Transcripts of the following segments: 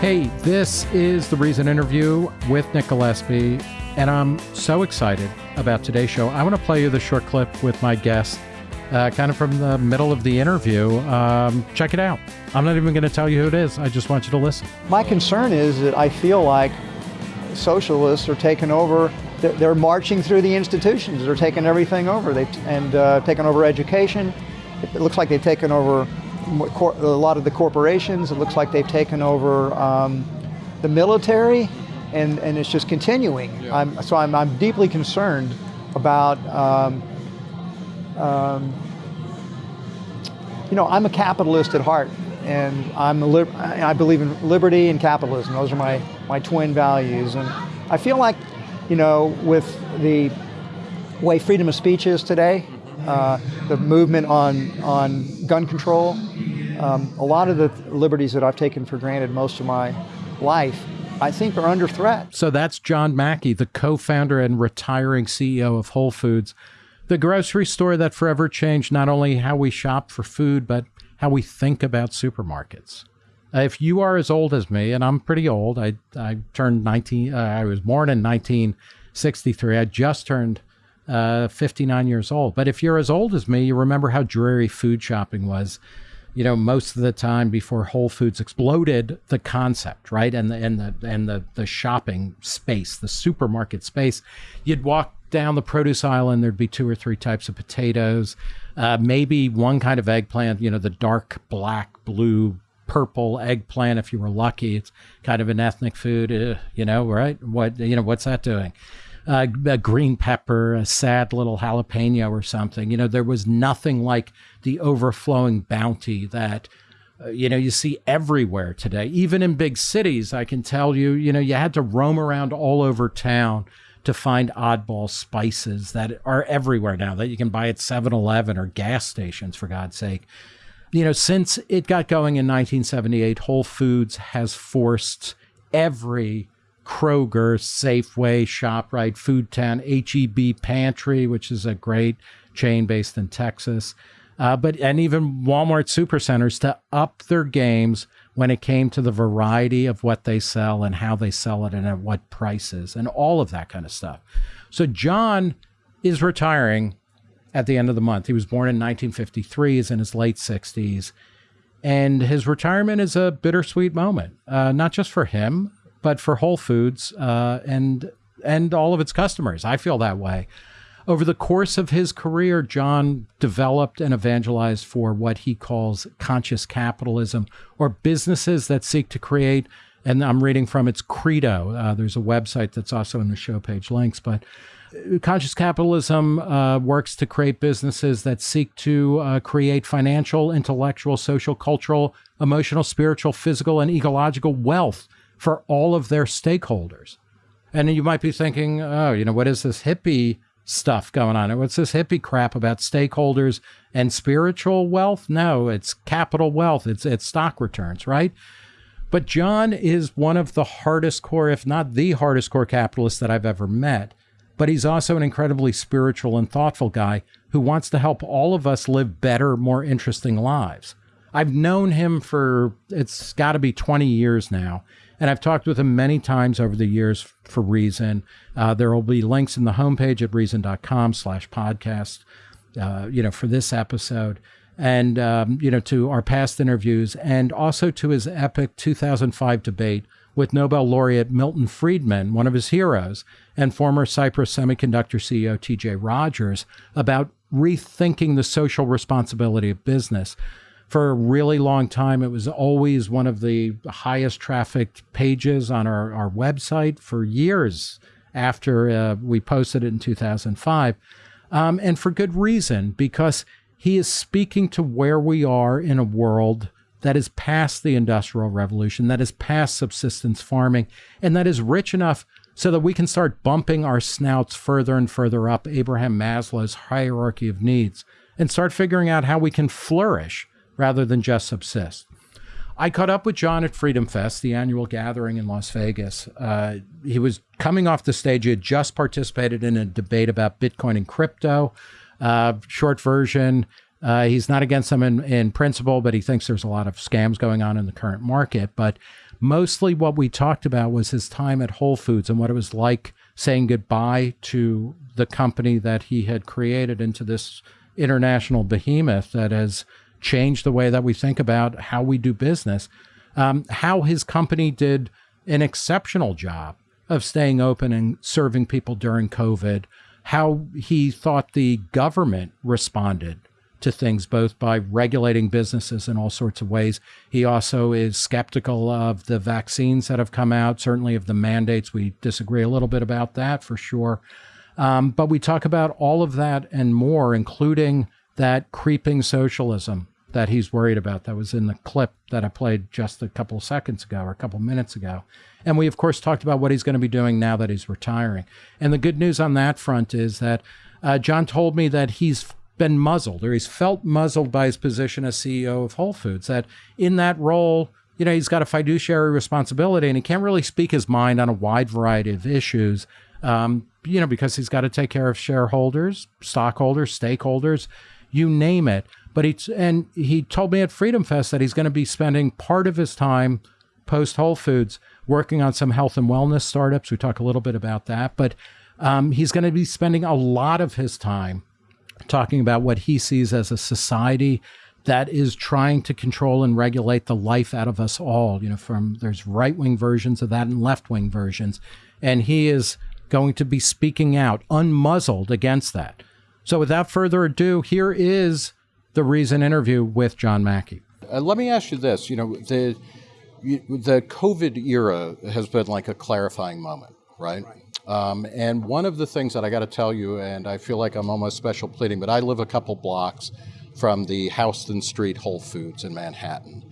Hey, this is the Reason interview with Nick Gillespie, and I'm so excited about today's show. I want to play you the short clip with my guest, uh, kind of from the middle of the interview. Um, check it out. I'm not even going to tell you who it is. I just want you to listen. My concern is that I feel like socialists are taking over. They're marching through the institutions. They're taking everything over. They and uh, taking over education. It looks like they've taken over a lot of the corporations. It looks like they've taken over um, the military, and, and it's just continuing. Yeah. I'm, so I'm, I'm deeply concerned about, um, um, you know, I'm a capitalist at heart, and I'm a I believe in liberty and capitalism. Those are my, my twin values. And I feel like, you know, with the way freedom of speech is today, uh, the movement on, on gun control. Um, a lot of the liberties that I've taken for granted most of my life, I think, are under threat. So that's John Mackey, the co founder and retiring CEO of Whole Foods, the grocery store that forever changed not only how we shop for food, but how we think about supermarkets. Uh, if you are as old as me, and I'm pretty old, I, I turned 19, uh, I was born in 1963. I just turned uh, 59 years old. But if you're as old as me, you remember how dreary food shopping was. You know, most of the time before Whole Foods exploded the concept, right? And the and the and the the shopping space, the supermarket space, you'd walk down the produce aisle and there'd be two or three types of potatoes, uh, maybe one kind of eggplant. You know, the dark black, blue, purple eggplant if you were lucky. It's kind of an ethnic food, uh, you know, right? What you know, what's that doing? Uh, a green pepper, a sad little jalapeno or something. You know, there was nothing like the overflowing bounty that. Uh, you know, you see everywhere today, even in big cities. I can tell you, you know, you had to roam around all over town to find oddball spices that are everywhere now that you can buy at 7 Eleven or gas stations, for God's sake. You know, since it got going in 1978, Whole Foods has forced every Kroger, Safeway, ShopRite, Foodtown, HEB Pantry, which is a great chain based in Texas, uh, but and even Walmart supercenters to up their games when it came to the variety of what they sell and how they sell it and at what prices and all of that kind of stuff. So John is retiring at the end of the month. He was born in 1953. He's in his late 60s. And his retirement is a bittersweet moment, uh, not just for him, but for Whole Foods uh, and and all of its customers. I feel that way. Over the course of his career, John developed and evangelized for what he calls conscious capitalism, or businesses that seek to create. And I'm reading from its credo. Uh, there's a website that's also in the show page links, but uh, conscious capitalism uh, works to create businesses that seek to uh, create financial, intellectual, social, cultural, emotional, spiritual, physical, and ecological wealth for all of their stakeholders. And you might be thinking, oh, you know, what is this hippie stuff going on? What's this hippie crap about stakeholders and spiritual wealth? No, it's capital wealth. It's it's stock returns, right? But John is one of the hardest core, if not the hardest core capitalist that I've ever met. But he's also an incredibly spiritual and thoughtful guy who wants to help all of us live better, more interesting lives. I've known him for it's got to be 20 years now and I've talked with him many times over the years for Reason. Uh, there will be links in the homepage at reason.com slash podcast, uh, you know, for this episode and, um, you know, to our past interviews and also to his epic 2005 debate with Nobel laureate Milton Friedman, one of his heroes, and former Cypress Semiconductor CEO TJ Rogers about rethinking the social responsibility of business for a really long time. It was always one of the highest trafficked pages on our, our website for years after uh, we posted it in 2005. Um, and for good reason, because he is speaking to where we are in a world that is past the Industrial Revolution, that is past subsistence farming, and that is rich enough so that we can start bumping our snouts further and further up Abraham Maslow's hierarchy of needs and start figuring out how we can flourish rather than just subsist. I caught up with John at Freedom Fest, the annual gathering in Las Vegas. Uh, he was coming off the stage. He had just participated in a debate about Bitcoin and crypto. Uh, short version, Uh, he's not against them in, in principle, but he thinks there's a lot of scams going on in the current market. But mostly what we talked about was his time at Whole Foods and what it was like saying goodbye to the company that he had created into this international behemoth that has changed the way that we think about how we do business. Um, how his company did an exceptional job of staying open and serving people during COVID, how he thought the government responded to things, both by regulating businesses in all sorts of ways. He also is skeptical of the vaccines that have come out, certainly of the mandates. We disagree a little bit about that for sure. Um, but we talk about all of that and more, including that creeping socialism that he's worried about. That was in the clip that I played just a couple seconds ago or a couple minutes ago. And we, of course, talked about what he's going to be doing now that he's retiring. And the good news on that front is that uh, John told me that he's been muzzled or he's felt muzzled by his position as CEO of Whole Foods, that in that role, you know, he's got a fiduciary responsibility and he can't really speak his mind on a wide variety of issues, um, you know, because he's got to take care of shareholders, stockholders, stakeholders, you name it. But he and he told me at Freedom Fest that he's going to be spending part of his time post Whole Foods working on some health and wellness startups. We talk a little bit about that, but um, he's going to be spending a lot of his time talking about what he sees as a society that is trying to control and regulate the life out of us all. You know, from there's right wing versions of that and left wing versions, and he is going to be speaking out unmuzzled against that. So, without further ado, here is the Reason interview with John Mackey. Uh, let me ask you this: you know, the the COVID era has been like a clarifying moment, right? right. Um, and one of the things that I got to tell you, and I feel like I'm almost special pleading, but I live a couple blocks from the Houston Street Whole Foods in Manhattan.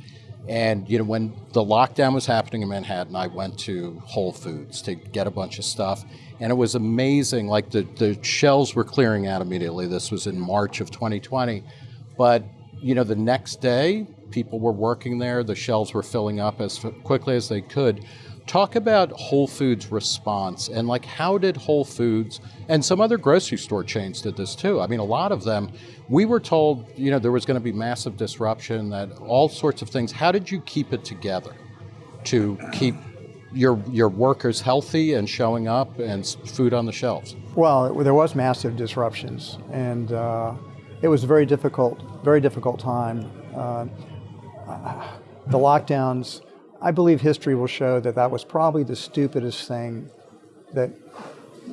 And you know, when the lockdown was happening in Manhattan, I went to Whole Foods to get a bunch of stuff, and it was amazing. Like the the shelves were clearing out immediately. This was in March of 2020 but you know, the next day, people were working there. The shelves were filling up as quickly as they could. Talk about Whole Foods' response and like how did Whole Foods and some other grocery store chains did this too. I mean, a lot of them. We were told, you know, there was going to be massive disruption, that all sorts of things. How did you keep it together to keep your your workers healthy and showing up and food on the shelves? Well, there was massive disruptions and. Uh, it was a very difficult, very difficult time. Uh, the lockdowns, I believe history will show that that was probably the stupidest thing that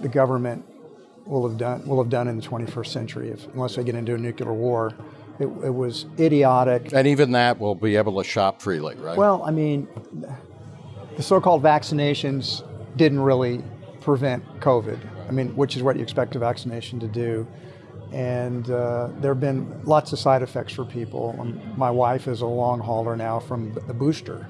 the government will have done will have done in the 21st century, if, unless they get into a nuclear war. It, it, was idiotic. And even that will be able to shop freely, right? Well, I mean, the so-called vaccinations didn't really prevent COVID. I mean, which is what you expect a vaccination to do and uh, there have been lots of side effects for people. Um, my wife is a long hauler now from the booster,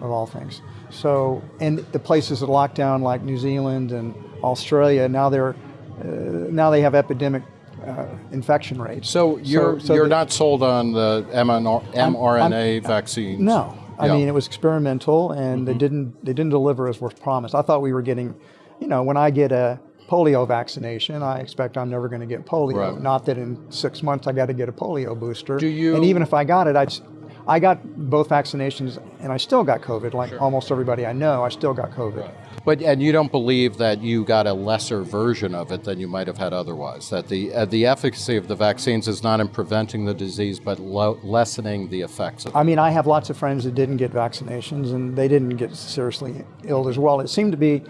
of all things. So, and the places that locked down, like New Zealand and Australia, now they're uh, now they have epidemic uh, infection rates. So you're so, so you're not sold on the mRNA I'm, I'm, vaccines. No, I yeah. mean it was experimental, and mm-hmm. they didn't they didn't deliver as was promised. I thought we were getting, you know, when I get a polio vaccination, I expect I'm never going to get polio. Right. Not that in six months I got to get a polio booster. Do you? And even if I got it, I, I got both vaccinations and I still got COVID. Like sure. almost everybody I know, I still got COVID. Right. But and you don't believe that you got a lesser version of it than you might have had otherwise. That the uh, the efficacy of the vaccines is not in preventing the disease, but lessening the effects. of it. I mean, I have lots of friends that didn't get vaccinations and they didn't get seriously ill as well. It seemed to be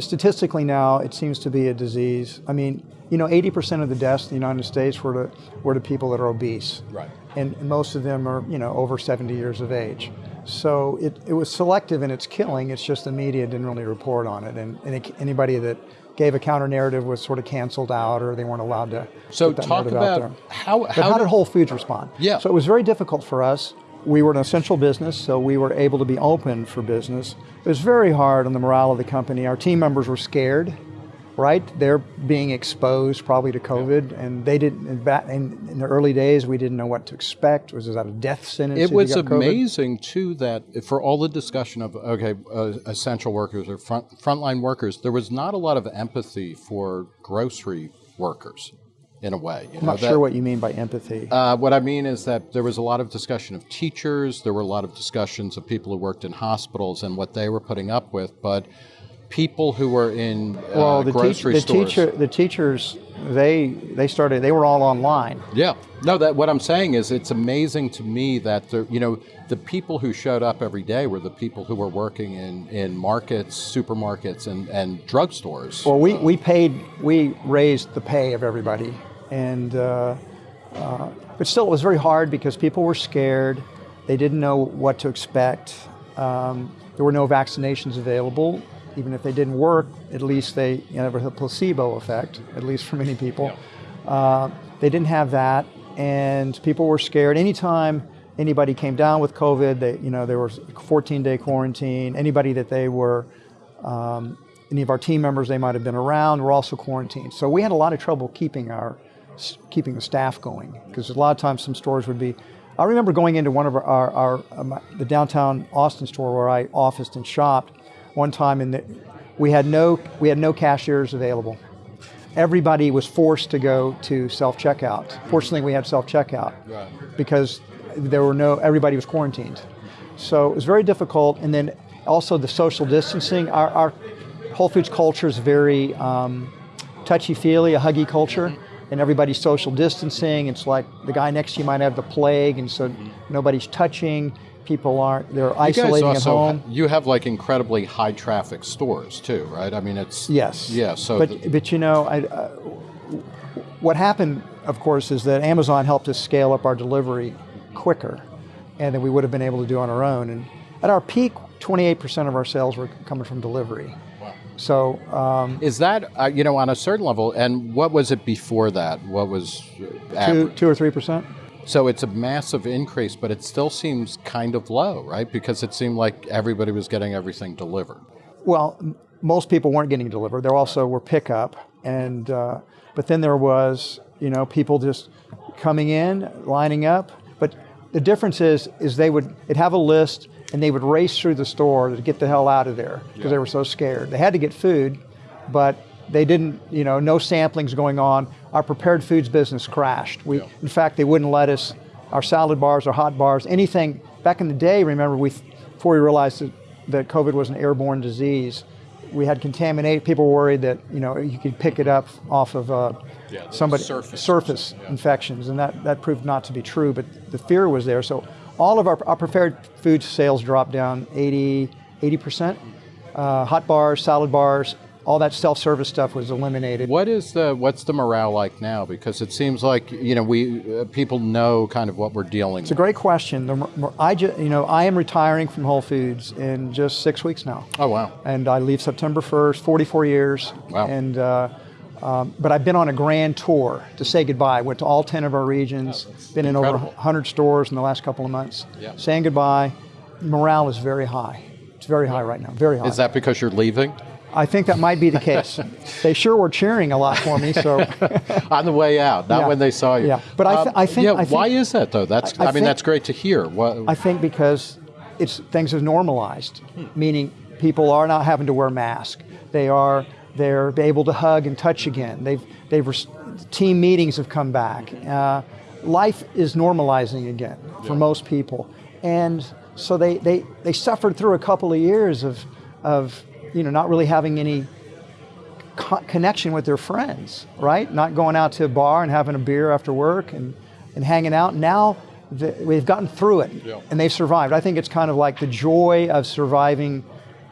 statistically now, it seems to be a disease. I mean, you know, 80% of the deaths in the United States were to, were to people that are obese. Right. And most of them are, you know, over 70 years of age. So it, it was selective in its killing. It's just the media didn't really report on it. And, and it, anybody that gave a counter narrative was sort of canceled out or they weren't allowed to so talk about how, how, how did Whole Foods respond? Yeah. So it was very difficult for us we were an essential business, so we were able to be open for business. It was very hard on the morale of the company. Our team members were scared, right? They're being exposed probably to COVID, yeah. and they didn't. In, in, the early days, we didn't know what to expect. Was that a death sentence? It was amazing too that for all the discussion of okay, uh, essential workers or front, frontline workers, there was not a lot of empathy for grocery workers in a way. You I'm not that- sure what you mean by empathy. uh, what I mean is that there was a lot of discussion of teachers. There were a lot of discussions of people who worked in hospitals and what they were putting up with. But people who were in uh, well, the, grocery the stores, teacher, the teachers, they they started. They were all online. yeah, no. That what I'm saying is, it's amazing to me that the you know the people who showed up every day were the people who were working in in markets, supermarkets, and and drugstores. Well, we, we paid, we raised the pay of everybody. And, uh, uh, but still, it was very hard because people were scared. They didn't know what to expect. Um, there were no vaccinations available. Even if they didn't work, at least they, you know, there was a placebo effect, at least for many people. Uh, they didn't have that, and people were scared. Anytime anybody came down with COVID, they, you know, there was 14-day quarantine. Anybody that they were um, any of our team members they might have been around were also quarantined. So we had a lot of trouble keeping our keeping the staff going because a lot of times some stores would be. I remember going into one of our, our, our um, the downtown Austin store where I officed and shopped one time, and the, we had no we had no cashiers available. Everybody was forced to go to self checkout. Fortunately, we had self checkout because there were no everybody was quarantined. So it was very difficult. And then also the social distancing. Our, our Whole Foods culture is very um, touchy feely, a huggy culture, and everybody's social distancing. It's like the guy next to you might have the plague, and so nobody's touching. People aren't, they're you guys isolating at also home. you have like incredibly high traffic stores too, right? I mean, it's Yes. yeah. So but but you know, I, uh, what happened, of course, is that Amazon helped us scale up our delivery quicker, and than we would have been able to do on our own. And at our peak, 28% of our sales were coming from delivery. So um, Is that uh, you know on a certain level? And what was it before that? What was two, two or three percent. So it's a massive increase, but it still seems kind of low, right? Because it seemed like everybody was getting everything delivered. Well, most people weren't getting delivered. There also were pickup, and uh, but then there was you know people just coming in, lining up. But the difference is is they would they'd have a list and they would race through the store to get the hell out of there because they were so scared. They had to get food, but they didn't. You know, no samplings going on. Our prepared foods business crashed. We, in fact, they wouldn't let us. Our salad bars, our hot bars, anything. Back in the day, remember we before we realized that, that COVID was an airborne disease we had contaminated. People were worried that you know you could pick it up off of uh, Yeah, somebody surface. Yeah. infections, and that that proved not to be true. But the fear was there. So all of our, our prepared food sales dropped down 80 percent. Uh, hot bars, salad bars, all that self-service stuff was eliminated. What is the what's the morale like now? Because it seems like you know we uh, people know kind of what we're dealing with. It's a great question. The, I ju- you know I am retiring from Whole Foods in just six weeks now. Oh wow! and I leave September 1st, 44 years. Wow. And uh, um, but I've been on a grand tour to say goodbye. Went to all 10 of our regions. been in over incredible. 100 stores in the last couple of months. Yeah. Saying goodbye. Morale is very high. It's very high right now. Very high. Is that because you're leaving I think that might be the case. they sure were cheering a lot for me. So on the way out, not Yeah. when they saw you? Yeah. But I thi- I think- yeah. I think- why is that though? That's I, I mean think- that's great to hear. What I think because it's things have normalized, meaning people are not having to wear masks. They are they're able to hug and touch again. They've they've res- team meetings have come back. Uh, life is normalizing again for most people, and so they, they they suffered through a couple of years of of you know not really having any co- connection with their friends, right? Not going out to a bar and having a beer after work and, and hanging out. Now the, we've gotten through it Yeah. and they've survived. I think it's kind of like the joy of surviving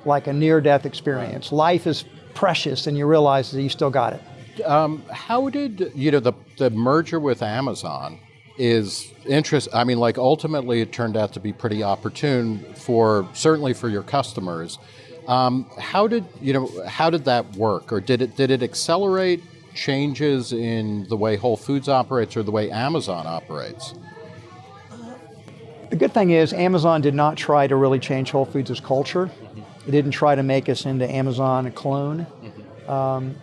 like a near death experience. Life is precious and you realize that you still got it. Um, how did you know the the merger with Amazon is interest I mean like ultimately it turned out to be pretty opportune for certainly for your customers. Um, how did you know how did that work or did it did it accelerate changes in the way Whole Foods operates or the way Amazon operates? The good thing is Amazon did not try to really change Whole Foods' culture. It didn't try to make us into Amazon a clone. Um,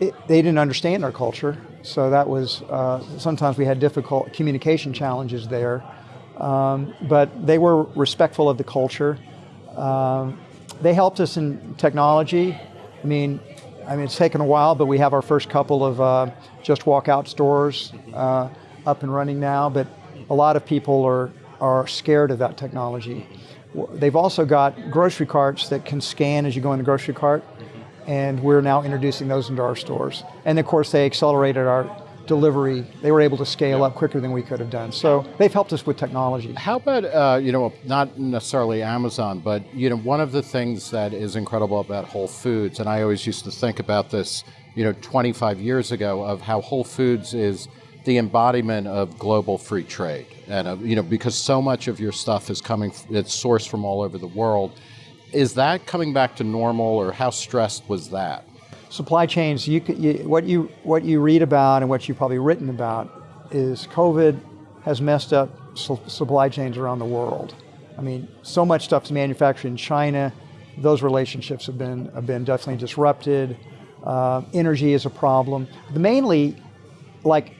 it, they didn't understand our culture, so that was uh, sometimes we had difficult communication challenges there. Um, but they were respectful of the culture. Um, they helped us in technology. I mean, I mean, it's taken a while, but we have our first couple of uh, just walk out stores uh, up and running now. But a lot of people are, are scared of that technology. They've also got grocery carts that can scan as you go in the grocery cart, and we're now introducing those into our stores. And of course, they accelerated our delivery. They were able to scale up quicker than we could have done. So they've helped us with technology. How about uh, you know not necessarily Amazon, but you know one of the things that is incredible about Whole Foods, and I always used to think about this, you know, 25 years ago of how Whole Foods is the embodiment of global free trade, and uh, you know because so much of your stuff is coming, it's sourced from all over the world. Is that coming back to normal, or how stressed was that? Supply chains. You, you what you what you read about and what you've probably written about is COVID has messed up su supply chains around the world. I mean, so much stuff is manufactured in China. Those relationships have been have been definitely disrupted. Uh, energy is a problem. Mainly, like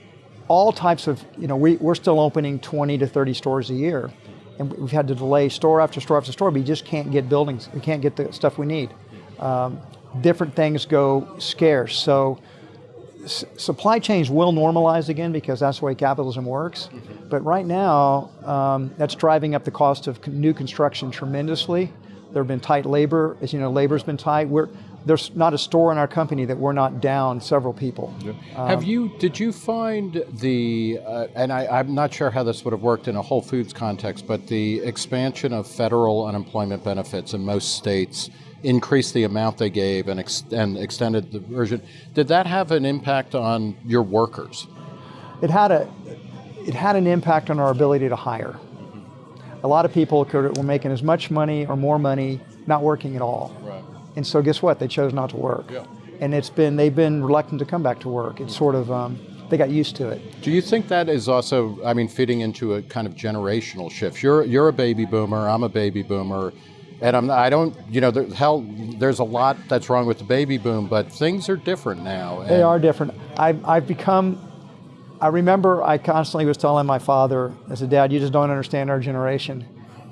all types of, you know, we, we're still opening 20 to 30 stores a year. And we've had to delay store after store after store, but you just can't get buildings. We can't get the stuff we need. Um, different things go scarce. So supply chains will normalize again because that's the way capitalism works. Mm -hmm. But right now, um, that's driving up the cost of new construction tremendously. There have been tight labor. As you know, labor's been tight. We're, there's not a store in our company that we're not down several people. Yeah. Um, have you? Did you find the? Uh, and I, am not sure how this would have worked in a Whole Foods context, but the expansion of federal unemployment benefits in most states increased the amount they gave and, ex and extended the version. Did that have an impact on your workers? It had a. It had an impact on our ability to hire. A lot of people could, were making as much money or more money not working at all. Right. And so guess what? They chose not to work. Yeah. And it's been, they've been reluctant to come back to work. It's sort of, um, they got used to it. Do you think that is also, I mean, feeding into a kind of generational shift? You're, you're a baby boomer, I'm a baby boomer. And I'm, I don't, you know, there, hell, there's a lot that's wrong with the baby boom, but things are different now. They are different. I've, I've become, I remember I constantly was telling my father, I said, dad, you just don't understand our generation.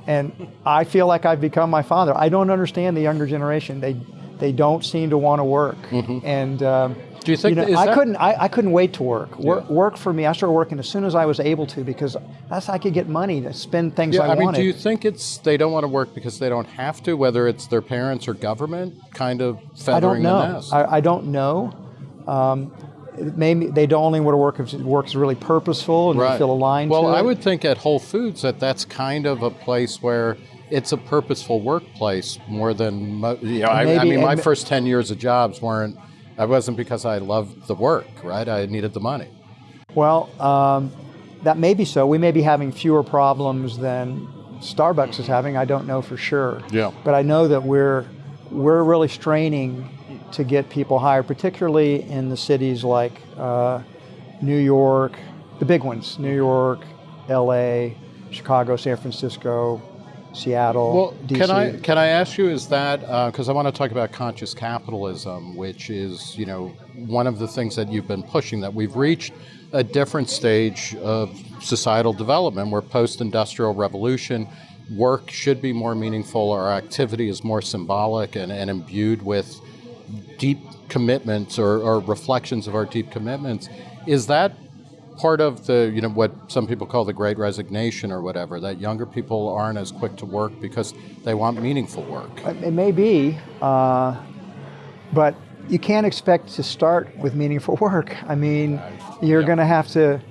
And I feel like I've become my father. I don't understand the younger generation. They they don't seem to want to work. Mm -hmm. And um, do you think you know, I couldn't I, I, couldn't wait to work. Work, yeah. work for me. I started working as soon as I was able to because that's how I could get money to spend things yeah, I, I mean, do you think it's they don't want to work because they don't have to? Whether it's their parents or government, kind of feathering I don't know. I, I don't know. Um, maybe they don't only want to work if work is really purposeful and right. they feel aligned to it. well, I would think at Whole Foods that that's kind of a place where it's a purposeful workplace more than you know. I, I, mean, my first ten years of jobs weren't. I wasn't because I loved the work, right? I needed the money. Well, um, that may be so. We may be having fewer problems than Starbucks is having. I don't know for sure. Yeah. But I know that we're we're really straining to get people hired, particularly in the cities like uh, New York, the big ones, New York, LA, Chicago, San Francisco, Seattle, well, DC. can I can I ask you is that because uh, I want to talk about conscious capitalism, which is you know one of the things that you've been pushing that we've reached a different stage of societal development where post-industrial revolution work should be more meaningful, our activity is more symbolic and, and imbued with deep commitments or, or reflections of our deep commitments. Is that part of the, you know, what some people call the great resignation or whatever, that younger people aren't as quick to work because they want meaningful work? It may be, uh, but you can't expect to start with meaningful work. I mean, you're yeah. going to have to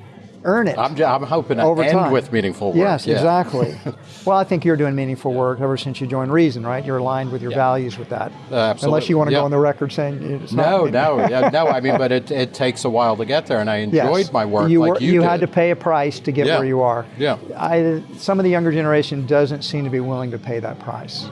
earn it. I'm, I'm hoping to over end time. with meaningful work. Yes, yeah. exactly. well, I think you're doing meaningful work ever since you joined Reason, right? You're aligned with your yeah. values with that. Uh, absolutely. Unless you want to go on the record saying no, no, no. I mean, but it, it takes a while to get there, and I enjoyed yes. my work you like were, you, had to pay a price to get where you are. Yeah. I, some of the younger generation doesn't seem to be willing to pay that price,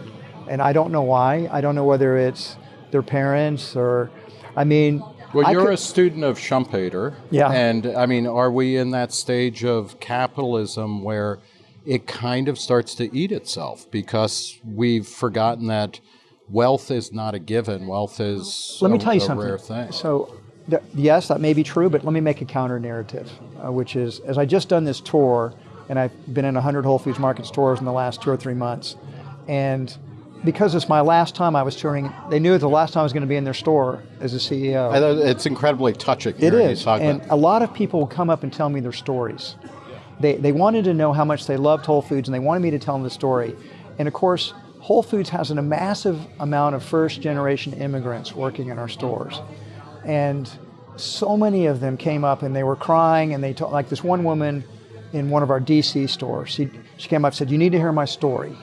and I don't know why. I don't know whether it's their parents or, I mean, well, you're could, a student of Schumpeter. Yeah. And I mean, are we in that stage of capitalism where it kind of starts to eat itself because we've forgotten that wealth is not a given. Wealth is let me a, tell you something. rare thing. So, th yes, that may be true, but let me make a counter narrative, uh, which is as I just done this tour, and I've been in 100 Whole Foods Market stores in the last two or three months, and because it's my last time I was touring, they knew the last time I was going to be in their store as a CEO. It's incredibly touching. It is, and a lot of people will come up and tell me their stories. They, they wanted to know how much they loved Whole Foods, and they wanted me to tell them the story. And of course, Whole Foods has a massive amount of first generation immigrants working in our stores. And so many of them came up and they were crying, and they told, like this one woman in one of our DC stores, she, she came up and said, You need to hear my story.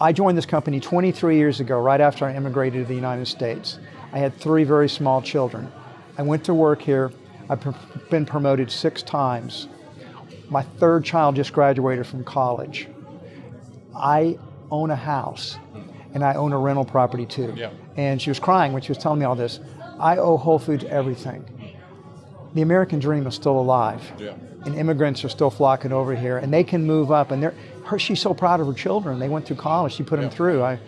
I joined this company 23 years ago, right after I immigrated to the United States. I had three very small children. I went to work here. I've been promoted six times. My third child just graduated from college. I own a house and I own a rental property too. Yeah. And she was crying when she was telling me all this. I owe Whole Foods everything. The American dream is still alive. Yeah. And immigrants are still flocking over here and they can move up and they're her she's so proud of her children. They went through college. She put them through. I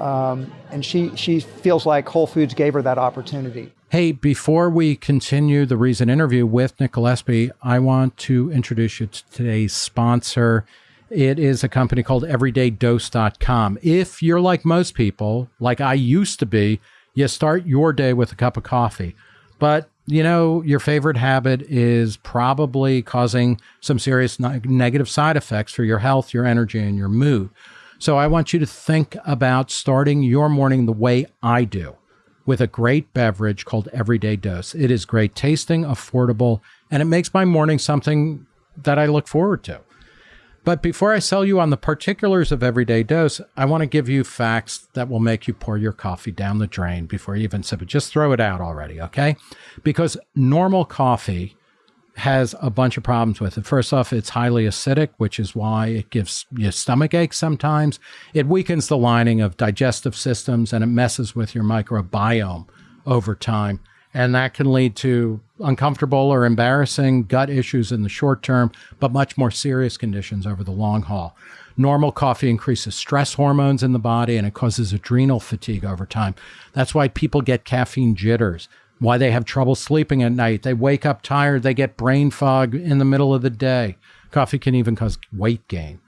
um, and she she feels like Whole Foods gave her that opportunity. Hey, before we continue the Reason interview with Nick Gillespie, I want to introduce you to today's sponsor. It is a company called EverydayDose.com. If you're like most people, like I used to be, you start your day with a cup of coffee. But, you know, your favorite habit is probably causing some serious ne- negative side effects for your health, your energy, and your mood. So I want you to think about starting your morning the way I do with a great beverage called Everyday Dose. It is great tasting, affordable, and it makes my morning something that I look forward to. But before I sell you on the particulars of Everyday Dose, I want to give you facts that will make you pour your coffee down the drain before you even sip it. Just throw it out already, okay? Because normal coffee has a bunch of problems with it. First off, it's highly acidic, which is why it gives you stomach aches sometimes. It weakens the lining of digestive systems and it messes with your microbiome over time. And that can lead to uncomfortable or embarrassing gut issues in the short term, but much more serious conditions over the long haul. Normal coffee increases stress hormones in the body and it causes adrenal fatigue over time. That's why people get caffeine jitters why they have trouble sleeping at night. They wake up tired, they get brain fog in the middle of the day. Coffee can even cause weight gain.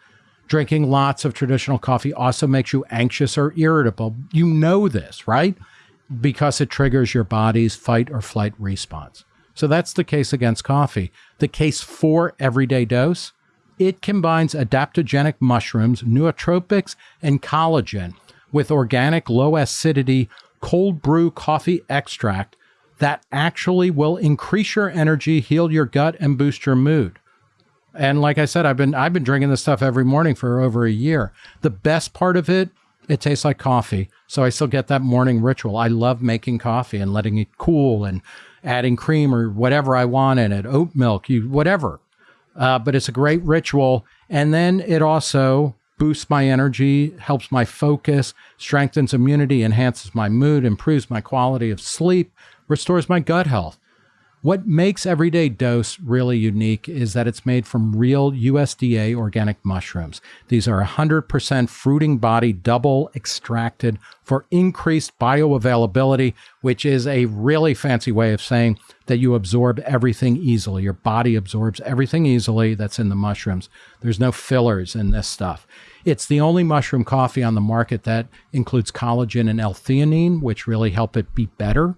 Drinking lots of traditional coffee also makes you anxious or irritable. You know this, right? Because it triggers your body's fight or flight response. So that's the case against coffee. The case for everyday dose, it combines adaptogenic mushrooms, nootropics, and collagen with organic low acidity cold brew coffee extract that actually will increase your energy, heal your gut, and boost your mood. And like I said, I've been I've been drinking this stuff every morning for over a year. The best part of it, it tastes like coffee. So I still get that morning ritual. I love making coffee and letting it cool and adding cream or whatever I want in it, oat milk, you whatever. Uh, but it's a great ritual. And then it also boosts my energy, helps my focus, strengthens immunity, enhances my mood, improves my quality of sleep, restores my gut health. What makes Everyday Dose really unique is that it's made from real USDA organic mushrooms. These are 100% fruiting body double extracted for increased bioavailability, which is a really fancy way of saying that you absorb everything easily. Your body absorbs everything easily that's in the mushrooms. There's no fillers in this stuff. It's the only mushroom coffee on the market that includes collagen and L-theanine, which really help it be better.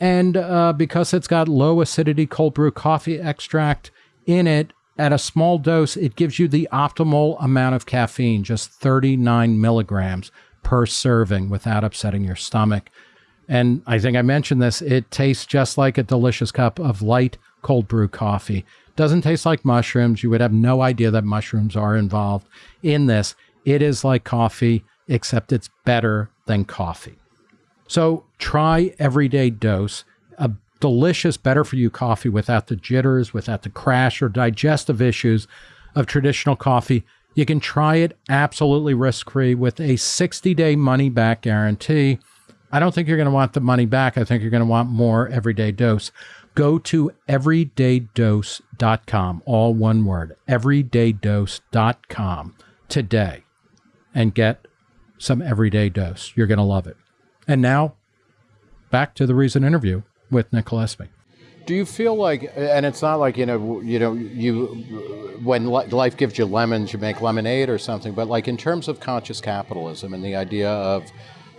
And uh, because it's got low acidity cold brew coffee extract in it, at a small dose, it gives you the optimal amount of caffeine, just 39 milligrams per serving without upsetting your stomach. And I think I mentioned this, it tastes just like a delicious cup of light cold brew coffee. Doesn't taste like mushrooms. You would have no idea that mushrooms are involved in this. It is like coffee, except it's better than coffee. So try Everyday Dose, a delicious, better for you coffee without the jitters, without the crash or digestive issues of traditional coffee. You can try it absolutely risk free with a 60 day money back guarantee. I don't think you're going to want the money back. I think you're going to want more Everyday Dose. Go to everydaydose.com, all one word, everydaydose.com today and get some Everyday Dose. You're going to love it. And now, back to the Reason interview with Nick Gillespie. Do you feel like, and it's not like you know, you know, you when life gives you lemons, you make lemonade or something, but like in terms of conscious capitalism and the idea of,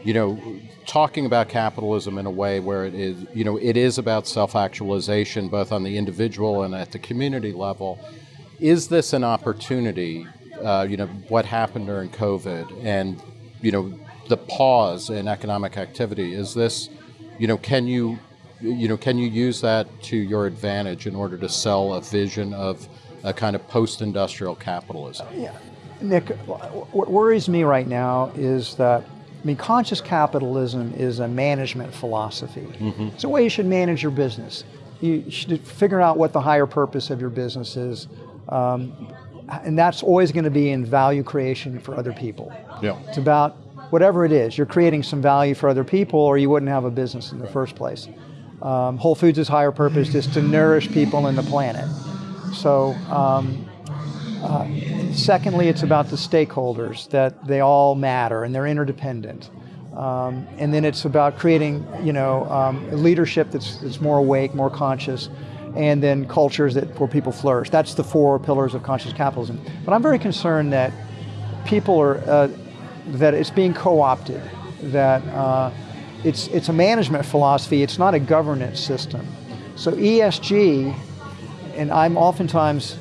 you know, talking about capitalism in a way where it is, you know, it is about self-actualization both on the individual and at the community level. Is this an opportunity? Uh, you know, what happened during COVID, and you know, the pause in economic activity. Is this, you know, can you you know, can you use that to your advantage in order to sell a vision of a kind of post-industrial capitalism? Yeah. Nick, what worries me right now is that, I mean, conscious capitalism is a management philosophy. Mm-hmm. It's a way you should manage your business. You should figure out what the higher purpose of your business is. Um, and that's always going to be in value creation for other people. Yeah. It's about whatever it is, you're creating some value for other people or you wouldn't have a business in the first place. Um, Whole Foods' is higher purpose is to nourish people and the planet. So, um, uh, secondly, it's about the stakeholders that they all matter and they're interdependent. Um, and then it's about creating, you know, um, leadership that's, that's more awake, more conscious, and then cultures that where people flourish. That's the four pillars of conscious capitalism. But I'm very concerned that people are uh, that it's being co-opted, that uh, it's, it's a management philosophy, it's not a governance system. So ESG, and I'm oftentimes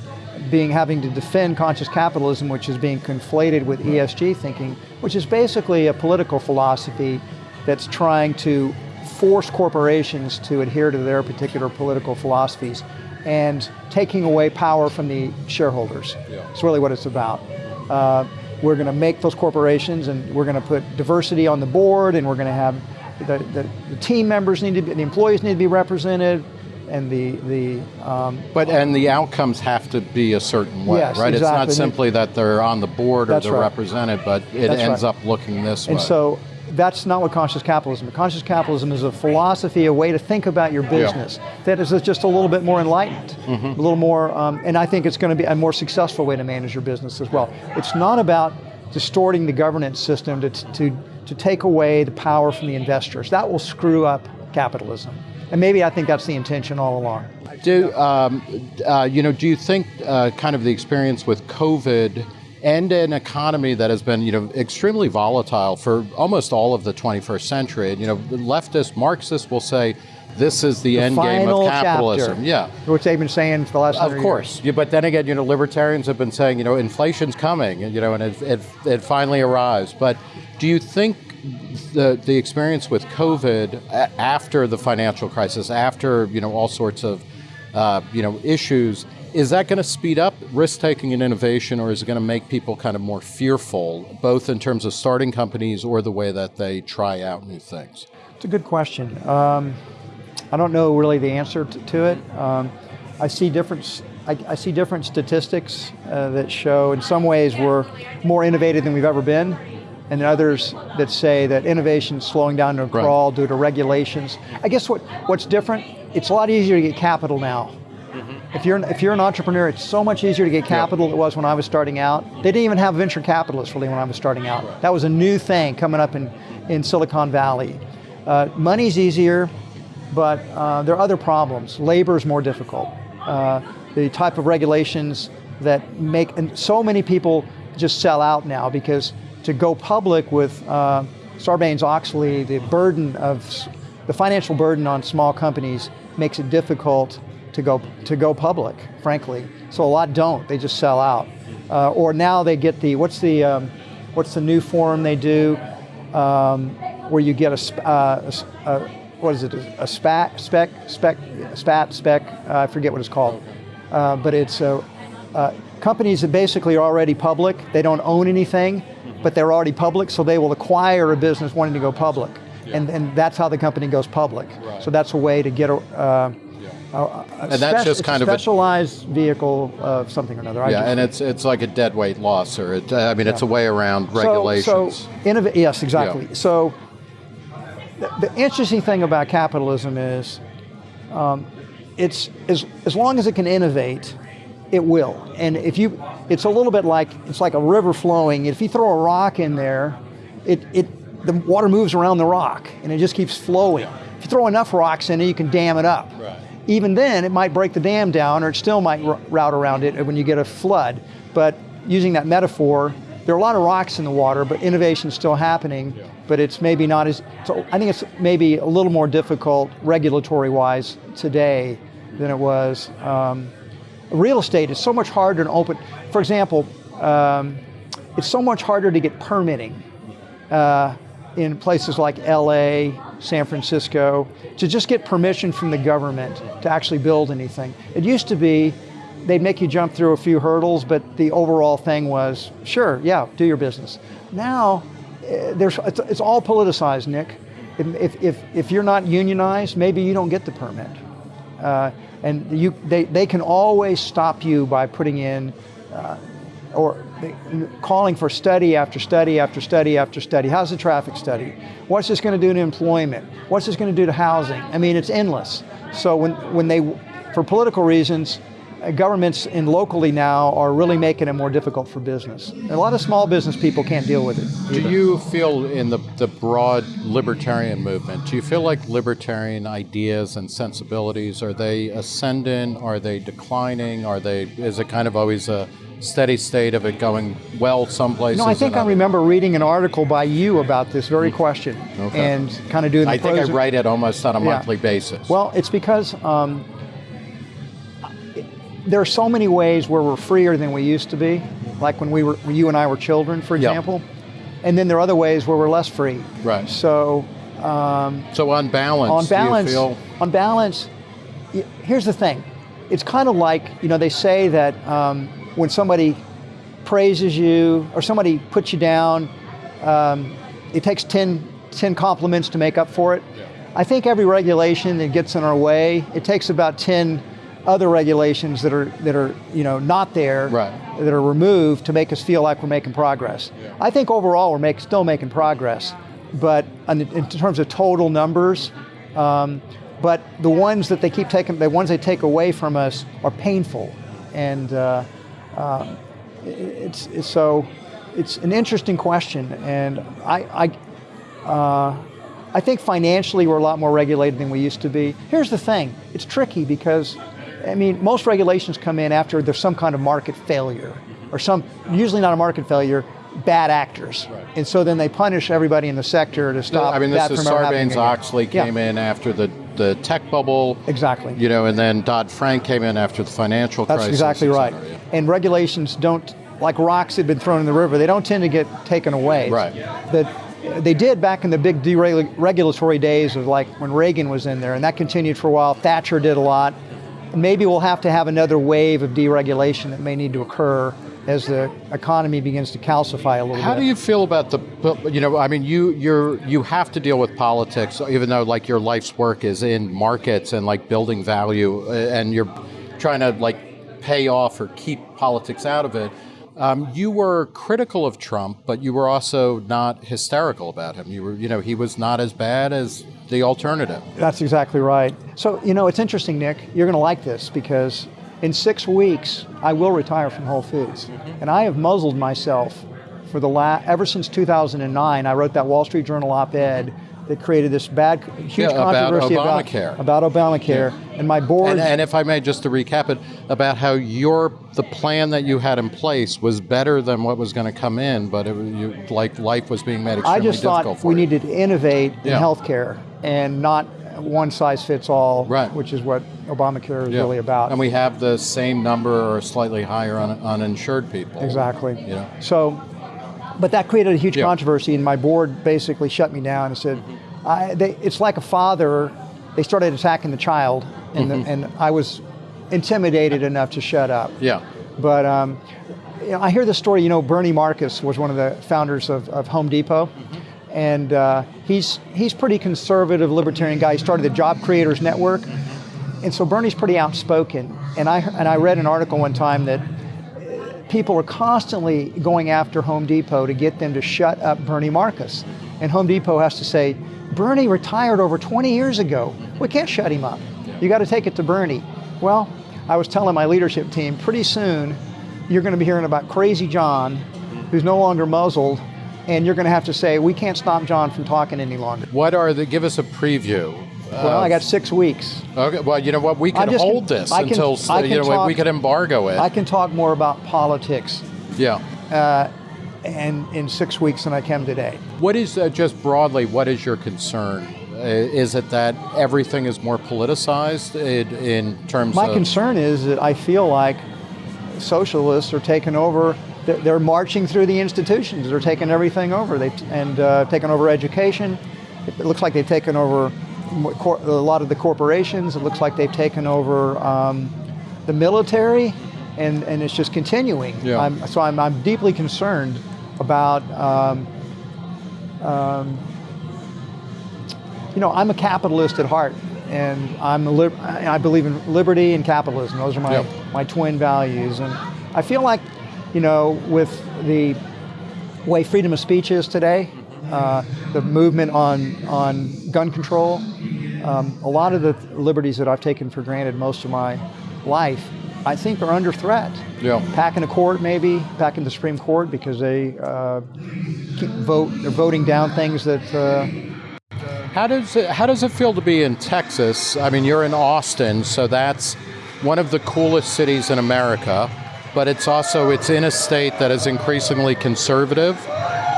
being having to defend conscious capitalism, which is being conflated with ESG thinking, which is basically a political philosophy that's trying to force corporations to adhere to their particular political philosophies and taking away power from the shareholders. Yeah. It's really what it's about. Uh, we're going to make those corporations and we're going to put diversity on the board and we're going to have the, the, the, team members need to be, the employees need to be represented, and the the. Um, but and the outcomes have to be a certain way, yes, right? Exactly. It's not simply that they're on the board or they're right. represented, but it that's ends right. up looking this and way. And so that's not what conscious capitalism is. Conscious capitalism is a philosophy, a way to think about your business yeah. that is just a little bit more enlightened, mm-hmm. a little more, um, and I think it's going to be a more successful way to manage your business as well. It's not about distorting the governance system to, to to take away the power from the investors. That will screw up capitalism. And maybe I think that's the intention all along. Do um, uh, you know? Do you think uh, kind of the experience with COVID and an economy that has been you know extremely volatile for almost all of the 21st century? And, you know, leftist Marxists will say this is the, the end game of capitalism. Chapter, yeah, which they've been saying for the last. Of course, yeah, but then again, you know, libertarians have been saying, you know, inflation's coming, you know, and it, it, it finally arrives. But do you think the the experience with COVID after the financial crisis, after you know all sorts of uh, you know issues, is that going to speed up risk taking and innovation, or is it going to make people kind of more fearful, both in terms of starting companies or the way that they try out new things? It's a good question. Um, I don't know really the answer to, to it. Um, I see different. I, I, see different statistics uh, that show, in some ways, we're more innovative than we've ever been and others that say that innovation is slowing down to a crawl right. due to regulations. I guess what, what's different, it's a lot easier to get capital now. If you're if you're an entrepreneur, it's so much easier to get capital than it was when I was starting out. They didn't even have venture capitalists really when I was starting out. That was a new thing coming up in, in Silicon Valley. Uh, money's easier, but uh, there are other problems. Labor is more difficult. Uh, the type of regulations that make and so many people just sell out now because to go public with uh, Sarbanes-Oxley, the burden of the financial burden on small companies makes it difficult to go to go public, frankly. So a lot don't; they just sell out. Uh, or now they get the what's the um, what's the new form they do um, where you get a, uh, a, a, what is it a SPAC spec spec spat spec uh, I forget what it's called, uh, but it's uh, companies that basically are already public. They don't own anything but they're already public, so they will acquire a business wanting to go public. Yeah. And, and that's how the company goes public. Right. So that's a way to get a, uh, a, and that's just kind of a specialized vehicle of something or another. Yeah, and it's it's like a dead weight loss, or it, I mean, yeah. it's a way around regulations. So, so yes, exactly. Yeah. So the, the, interesting thing about capitalism is, um, it's as as long as it can innovate, it will. And if you, it's a little bit like it's like a river flowing. If you throw a rock in there, it it the water moves around the rock and it just keeps flowing. If you throw enough rocks in it, you can dam it up. Right. Even then, it might break the dam down, or it still might route around it when you get a flood. But using that metaphor, there are a lot of rocks in the water, but innovation is still happening. Yeah. But it's maybe not as. So I think it's maybe a little more difficult regulatory-wise today than it was. Um, real estate is so much harder to open. For example, um, it's so much harder to get permitting uh, in places like LA, San Francisco, to just get permission from the government to actually build anything. It used to be they'd make you jump through a few hurdles, but the overall thing was, sure, yeah, do your business. Now, eh, there's, it's, it's all politicized, Nick. If, if, if you're not unionized, maybe you don't get the permit. Uh, and you, they, they can always stop you by putting in uh, or calling for study after study after study after study. How's the traffic study? What's this going to do to employment? What's this going to do to housing? I mean, it's endless. So when, when they, for political reasons, uh, governments in locally now are really making it more difficult for business. A lot of small business people can't deal with it. Either. Do you feel in the, the broad libertarian movement, do you feel like libertarian ideas and sensibilities, are they ascendant? Are they declining? Are they, is it kind of always a steady state of it going well some places? No, I think I remember reading an article by you about this very hmm. question okay. and kind of doing I think I write it almost on a yeah. monthly basis. Well, it's because um, there are so many ways where we're freer than we used to be, like when we were, when you and I were children, for example. Yep. And then there are other ways where we're less free. Right. So. Um, so on balance, on balance, feel... on balance, here's the thing. It's kind of like you know they say that um, when somebody praises you or somebody puts you down, um, it takes 10, 10 compliments to make up for it. Yeah. I think every regulation that gets in our way, it takes about 10 other regulations that are that are you know not there right. that are removed to make us feel like we're making progress. Yeah. I think overall we're make, still making progress, but in terms of total numbers, um, but the ones that they keep taking, the ones they take away from us are painful, and uh, uh, it's, it's, so it's an interesting question, and I. I uh, I think financially we're a lot more regulated than we used to be. Here's the thing, it's tricky because I mean, most regulations come in after there's some kind of market failure, or some, usually not a market failure, bad actors. Right. And so then they punish everybody in the sector to stop I mean, this is Sarbanes-Oxley came yeah. in after the, the tech bubble. Exactly. You know, and then Dodd-Frank came in after the financial That's crisis. That's exactly right. yeah. And regulations don't, like rocks had been thrown in the river, they don't tend to get taken away. Right. But they did back in the big deregulatory days of like when Reagan was in there, and that continued for a while. Thatcher did a lot maybe we'll have to have another wave of deregulation that may need to occur as the economy begins to calcify a little How bit. How do you feel about the, you know, I mean, you you're you have to deal with politics, even though like your life's work is in markets and like building value, uh, and you're trying to like pay off or keep politics out of it. Um, you were critical of Trump, but you were also not hysterical about him. You were, you know, he was not as bad as the alternative. That's exactly right. So, you know, it's interesting, Nick. You're going to like this because in six weeks, I will retire from Whole Foods. Mm-hmm. And I have muzzled myself for the last, ever since 2009. I wrote that Wall Street Journal op ed that created this bad, huge yeah, controversy about Obamacare. About, about Obamacare. Yeah. And my board. And, and, if I may, just to recap it, about how your the plan that you had in place was better than what was going to come in, but it was you, like life was being made extremely difficult. I just thought we you. needed to innovate yeah. in healthcare and not one size fits all, right. which is what Obamacare is yeah. really about. And we have the same number or slightly higher on uninsured people. Exactly. You know? So, but that created a huge yeah. controversy, and my board basically shut me down and said, I, they, it's like a father. They started attacking the child, and, mm-hmm. the, and I was intimidated enough to shut up. Yeah. But um, you know, I hear the story. You know, Bernie Marcus was one of the founders of, of Home Depot. Mm-hmm and uh, he's he's pretty conservative libertarian guy. He started the Job Creators Network, and so Bernie's pretty outspoken. And I and I read an article one time that people are constantly going after Home Depot to get them to shut up Bernie Marcus, and Home Depot has to say, Bernie retired over 20 years ago. We can't shut him up. You got to take it to Bernie. Well, I was telling my leadership team, pretty soon you're going to be hearing about Crazy John, who's no longer muzzled and you're going to have to say, we can't stop John from talking any longer. What are the, give us a preview Well, I got six weeks. Okay. Well, you know what? We can hold this I can- until I you know talk- we could embargo it. I can talk more about politics yeah. Uh, and in six weeks than I can today. What is uh, just broadly? What is your concern? Uh, is it that everything is more politicized in, in terms of My concern is that I feel like socialists are taking over. They're, marching through the institutions. They're taking everything over. They and uh, taking over education. It looks like they've taken over cor- a lot of the corporations. It looks like they've taken over um, the military, and, and it's just continuing. Yeah. I'm, so I'm, I'm deeply concerned about. Um, um, you know, I'm a capitalist at heart, and I'm a I believe in liberty and capitalism. Those are my Yep. my twin values, and I feel like, you know, with the way freedom of speech is today, uh, the movement on on gun control, um, a lot of the liberties that I've taken for granted most of my life, I think are under threat. Yeah. Back in the court, maybe back in the Supreme Court, because they uh, keep vote. They're voting down things that. Uh, How does it, how does it feel to be in Texas? I mean, you're in Austin, so that's one of the coolest cities in America, but it's also it's in a state that is increasingly conservative.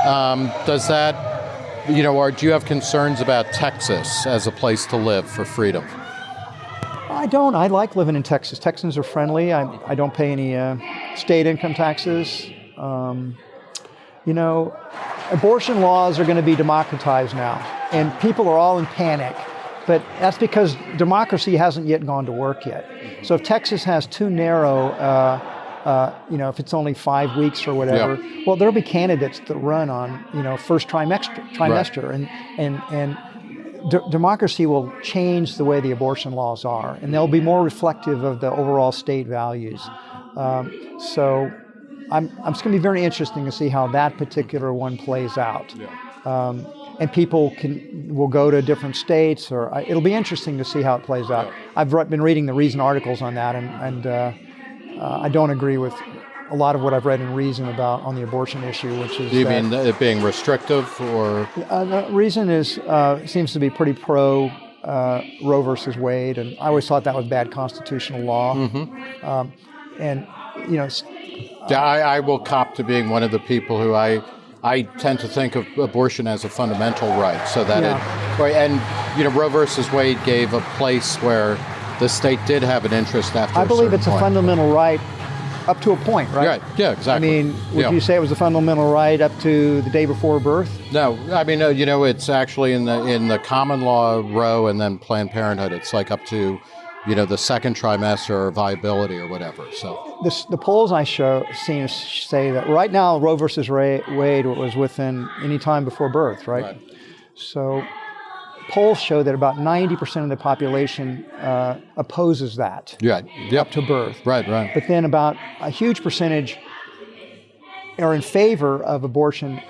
Um, does that, you know, or do you have concerns about Texas as a place to live for freedom? I don't. I like living in Texas. Texans are friendly. I, I don't pay any uh, state income taxes. Um, you know, abortion laws are going to be democratized now, and people are all in panic. But that's because democracy hasn't yet gone to work yet. So if Texas has too narrow, uh, uh, you know, if it's only five weeks or whatever, well, there'll be candidates that run on, you know, first trimester, trimester, and and and d- democracy will change the way the abortion laws are, and they'll be more reflective of the overall state values. Um, so, I'm, I'm it's going to be very interesting to see how that particular one plays out. Um, and people can will go to different states, or I, it'll be interesting to see how it plays out. I've re- been reading the Reason articles on that, and, and uh, uh, I don't agree with a lot of what I've read in Reason about on the abortion issue, which is Do you that- mean it being restrictive or? uh, the reason is uh, seems to be pretty pro uh, Roe versus Wade, and I always thought that was bad constitutional law. Um, and you know, Yeah, I, I will cop to being one of the people who I I tend to think of abortion as a fundamental right, so that it right, and you know Roe versus Wade gave a place where the state did have an interest after. I believe it's a point. fundamental right up to a point, right? Right. Yeah. Exactly. I mean, would Yeah. you say it was a fundamental right up to the day before birth? No, I mean, you know, it's actually in the in the common law Roe, and then Planned Parenthood. It's like up to, you know, the second trimester or viability or whatever. So This, the polls I show seem to say that right now Roe versus Ray, Wade was within any time before birth, right? Right. So polls show that about 90% of the population uh, opposes that yeah, yep, to birth. right, right, But then about a huge percentage are in favor of abortion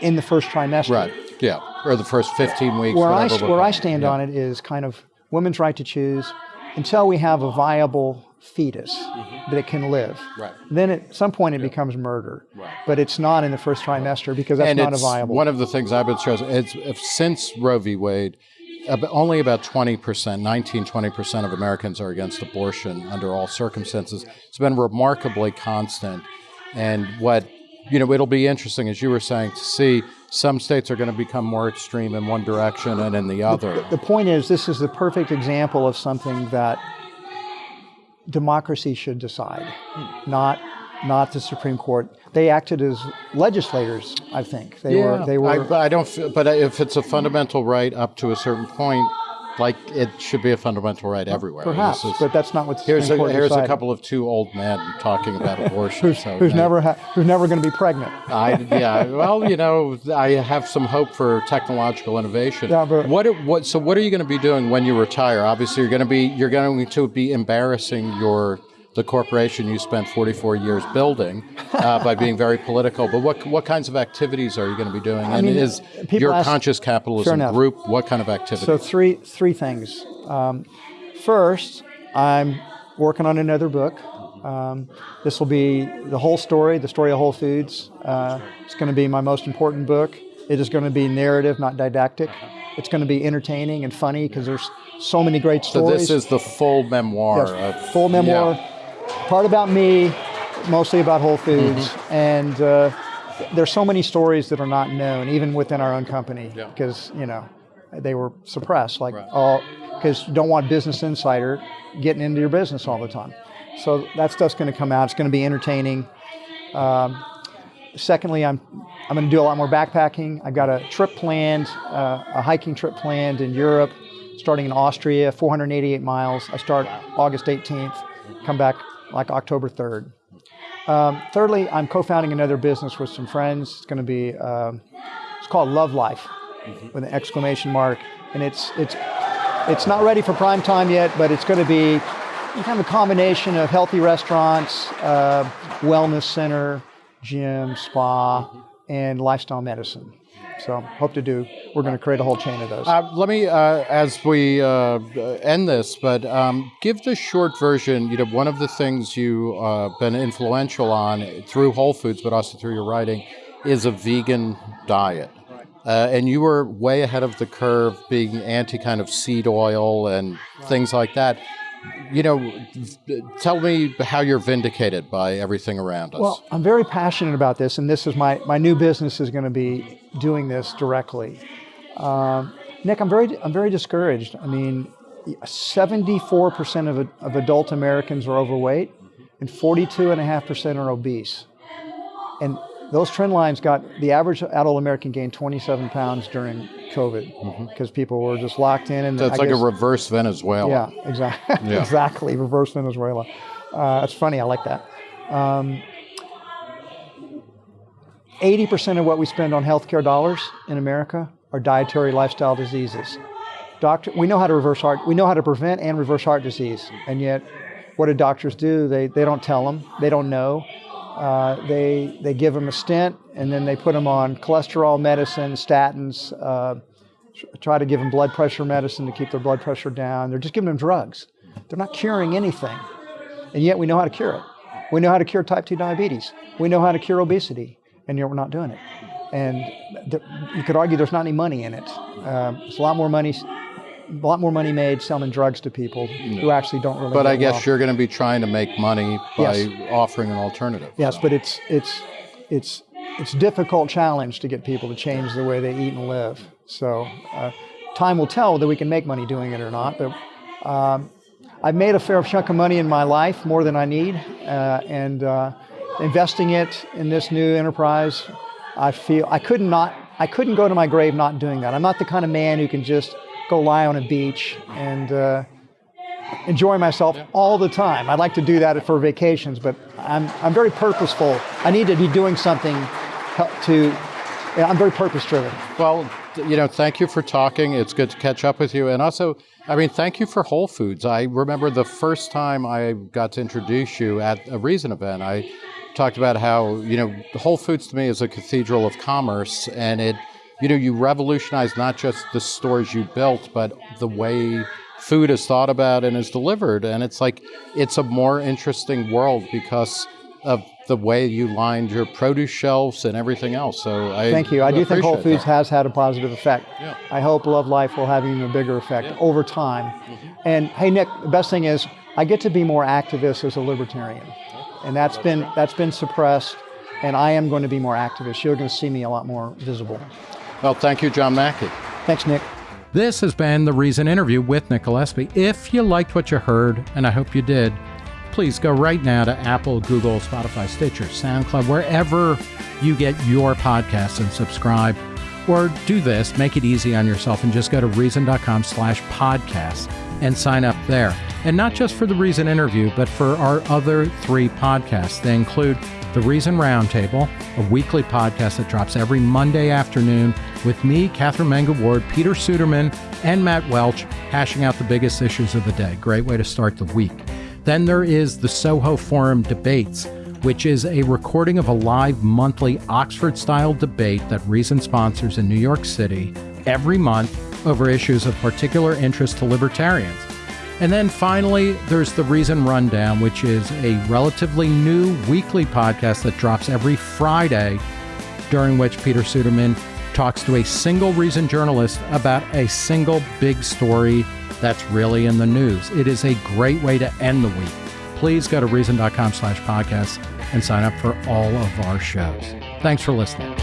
in the first trimester. right, yeah, or the first fifteen weeks. Where I, where I stand on it is kind of women's right to choose until we have a viable fetus mm-hmm. that can live. Right. Then at some point it becomes murder. Right. But it's not in the first trimester because that's and not a viable. one of the things I've been stressing. It's if, since Roe v. Wade, only about 20%, 19, 20% of Americans are against abortion under all circumstances. It's been remarkably constant. And what, you know, it'll be interesting, as you were saying, to see some states are going to become more extreme in one direction and in the other. the point is, this is the perfect example of something that democracy should decide, not not the Supreme Court. They acted as legislators, I think. They were they were I, I don't. Feel, but if it's a fundamental right up to a certain point, like it should be a fundamental right everywhere. perhaps, is- but that's not what's Here's a, here's a couple of two old men talking about abortion. so who's never ha- who's never going to be pregnant. I, yeah. Well, you know, I have some hope for technological innovation. Yeah, but- what what so what are you going to be doing when you retire? Obviously, you're going to be you're going to be embarrassing your the corporation you spent 44 years building uh, by being very political. But what what kinds of activities are you going to be doing? And mean, is your ask- conscious capitalism enough. group what kind of activities? So three three things. Um, first, I'm working on another book. Um, this will be the whole story, the story of Whole Foods. Uh, it's going to be my most important book. It is going to be narrative, not didactic. It's going to be entertaining and funny because there's so many great stories. So this is the full memoir Yes, of full memoir, yeah. Part about me, mostly about Whole Foods, Mm-hmm. and uh, there's so many stories that are not known, even within our own company, Yeah. because you know they were suppressed, like Right. all because you don't want Business Insider getting into your business all the time. So that stuff's going to come out. It's going to be entertaining. Um, secondly, I'm I'm going to do a lot more backpacking. I've got a trip planned, uh, a hiking trip planned in Europe, starting in Austria, 488 miles. I start August 18th, come back like October 3rd. Um, thirdly, I'm co-founding another business with some friends. It's going to be um, it's called Love Life with an exclamation mark, and it's it's it's not ready for prime time yet, but it's going to be kind of a combination of healthy restaurants, uh, wellness center, gym, spa, and lifestyle medicine. So hope to do. We're going to create a whole chain of those. Uh, let me, uh, as we uh, end this, but um, give the short version. You know, one of the things you've uh, been influential on through Whole Foods, but also through your writing, is a vegan diet. Uh, and you were way ahead of the curve, being anti kind of seed oil and things like that. You know, tell me how you're vindicated by everything around us. Well, I'm very passionate about this, and this is my, my new business is going to be doing this directly. Um, Nick, I'm very I'm very discouraged. I mean, 74% of, of adult Americans are overweight, and 42.5% are obese. And those trend lines got the average adult American gained 27 pounds during COVID because people were just locked in. And so it's I like guess- a reverse Venezuela. yeah, exactly. Yeah. exactly. Reverse Venezuela. Uh, that's funny. I like that. Um, 80% of what we spend on healthcare dollars in America are dietary lifestyle diseases. Doctor, we know how to reverse heart. We know how to prevent and reverse heart disease, and yet, what do doctors do? They they don't tell them. They don't know. Uh, they they give them a stent, and then they put them on cholesterol medicine, statins. Uh, try to give them blood pressure medicine to keep their blood pressure down. They're just giving them drugs. They're not curing anything. And yet we know how to cure it. We know how to cure type 2 diabetes. We know how to cure obesity, and yet we're not doing it. And th- you could argue there's not any money in it. Um, it's a lot more money, a lot more money made selling drugs to people who actually don't really. But I guess well. you're going to be trying to make money by Yes. offering an alternative. Yes, but it's it's it's it's a difficult challenge to get people to change the way they eat and live. So uh, time will tell whether we can make money doing it or not. But um, I've made a fair chunk of money in my life, more than I need, uh, and uh, investing it in this new enterprise, I feel I couldn't not I couldn't go to my grave not doing that. I'm not the kind of man who can just go lie on a beach and. Uh, enjoy myself all the time. I'd like to do that for vacations, but I'm, I'm very purposeful. I need to be doing something to, yeah, I'm very purpose driven. Well, you know, thank you for talking. It's good to catch up with you. And also, I mean, thank you for Whole Foods. I remember the first time I got to introduce you at a Reason event, I talked about how, you know, Whole Foods to me is a cathedral of commerce. And it, you know, you revolutionized not just the stores you built, but the way food is thought about and is delivered. And it's like, it's a more interesting world because of the way you lined your produce shelves and everything else. So I Thank you. I do think Whole Foods that. has had a positive effect. Yeah. I hope Love Life will have even a bigger effect over time. Mm-hmm. And hey, Nick, the best thing is I get to be more activist as a libertarian, and that's been that's been suppressed. And I am going to be more activist. You're going to see me a lot more visible. Well, thank you, John Mackey. Thanks, Nick. This has been the Reason interview with Nick Gillespie. If you liked what you heard, and I hope you did, please go right now to Apple, Google, Spotify, Stitcher, SoundCloud, wherever you get your podcasts and subscribe. Or do this, make it easy on yourself and just go to reason.com slash podcast and sign up there. And not just for the Reason interview, but for our other three podcasts. They include the Reason Roundtable, a weekly podcast that drops every Monday afternoon with me, Katherine Mangu-Ward, Peter Suderman, and Matt Welch hashing out the biggest issues of the day. Great way to start the week. Then there is the Soho Forum Debates, which is a recording of a live monthly Oxford style debate that Reason sponsors in New York City every month over issues of particular interest to libertarians. And then finally, there's the Reason Rundown, which is a relatively new weekly podcast that drops every Friday, during which Peter Suderman talks to a single Reason journalist about a single big story that's really in the news. It is a great way to end the week. Please go to reason.com slash podcast and sign up for all of our shows. Thanks for listening.